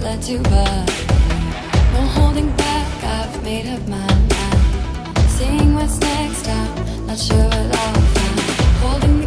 let you burn. No holding back, I've made up my mind Seeing what's next, I'm not sure at all. Holding